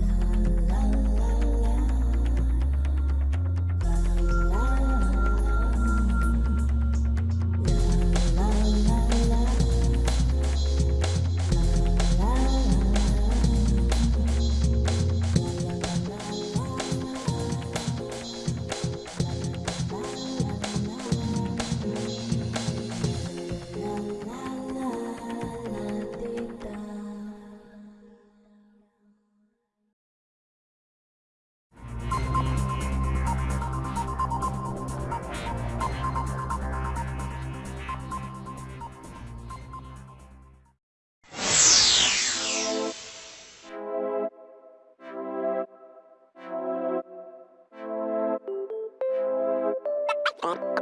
love. One.